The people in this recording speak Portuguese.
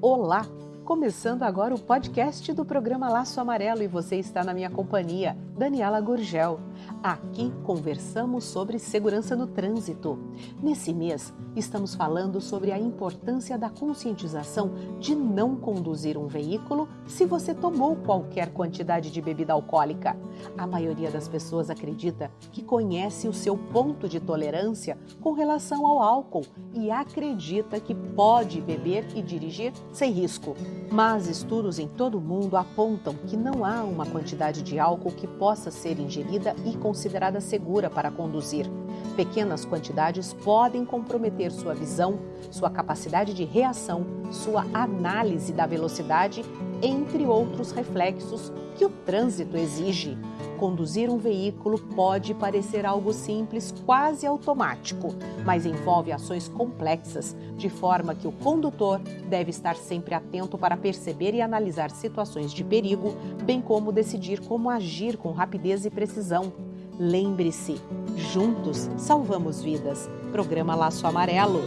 Olá! Começando agora o podcast do programa Laço Amarelo e você está na minha companhia, Daniela Gurgel. Aqui conversamos sobre segurança no trânsito. Nesse mês, estamos falando sobre a importância da conscientização de não conduzir um veículo se você tomou qualquer quantidade de bebida alcoólica. A maioria das pessoas acredita que conhece o seu ponto de tolerância com relação ao álcool e acredita que pode beber e dirigir sem risco. Mas estudos em todo o mundo apontam que não há uma quantidade de álcool que possa ser ingerida e considerada segura para conduzir. Pequenas quantidades podem comprometer sua visão, sua capacidade de reação, sua análise da velocidade, entre outros reflexos que o trânsito exige. Conduzir um veículo pode parecer algo simples, quase automático, mas envolve ações complexas, de forma que o condutor deve estar sempre atento para perceber e analisar situações de perigo, bem como decidir como agir com rapidez e precisão. Lembre-se, juntos salvamos vidas. Programa Laço Amarelo.